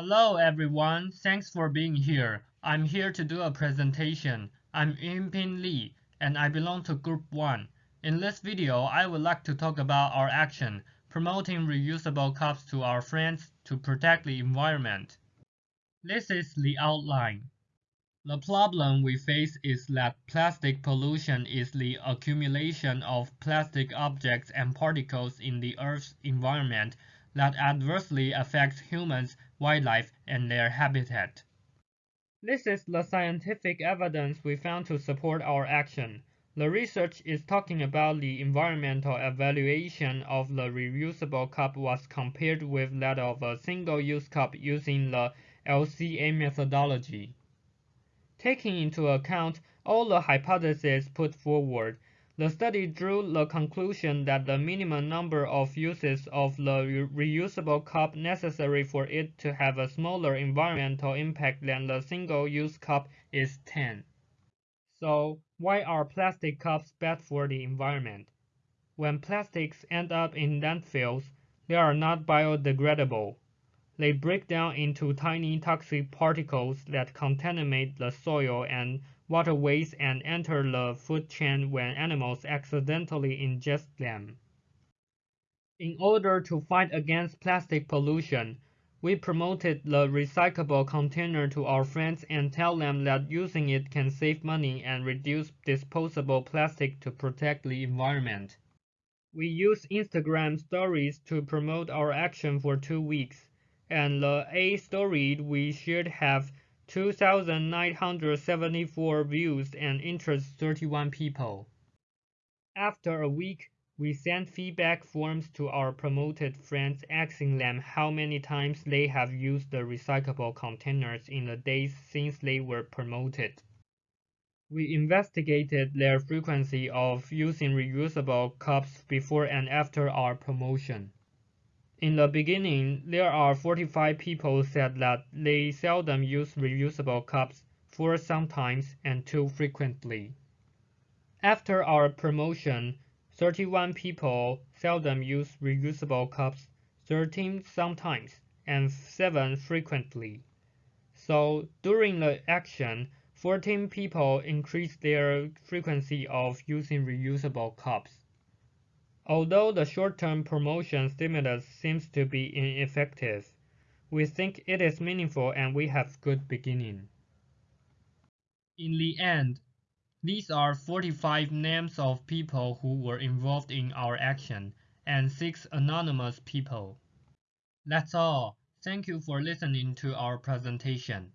Hello everyone, thanks for being here. I'm here to do a presentation. I'm Yunping Li, and I belong to Group 1. In this video, I would like to talk about our action, promoting reusable cups to our friends to protect the environment. This is the outline. The problem we face is that plastic pollution is the accumulation of plastic objects and particles in the Earth's environment that adversely affects humans, wildlife, and their habitat. This is the scientific evidence we found to support our action. The research is talking about the environmental evaluation of the reusable cup was compared with that of a single-use cup using the LCA methodology. Taking into account all the hypotheses put forward, the study drew the conclusion that the minimum number of uses of the reusable cup necessary for it to have a smaller environmental impact than the single-use cup is 10. So, why are plastic cups bad for the environment? When plastics end up in landfills, they are not biodegradable. They break down into tiny toxic particles that contaminate the soil and waterways and enter the food chain when animals accidentally ingest them. In order to fight against plastic pollution, we promoted the recyclable container to our friends and tell them that using it can save money and reduce disposable plastic to protect the environment. We use Instagram stories to promote our action for two weeks, and the A story we shared have 2,974 views and interests 31 people. After a week, we sent feedback forms to our promoted friends asking them how many times they have used the recyclable containers in the days since they were promoted. We investigated their frequency of using reusable cups before and after our promotion. In the beginning, there are 45 people said that they seldom use reusable cups, four sometimes, and two frequently. After our promotion, 31 people seldom use reusable cups, 13 sometimes, and 7 frequently. So during the action, 14 people increased their frequency of using reusable cups. Although the short-term promotion stimulus seems to be ineffective, we think it is meaningful and we have good beginning. In the end, these are 45 names of people who were involved in our action and 6 anonymous people. That's all. Thank you for listening to our presentation.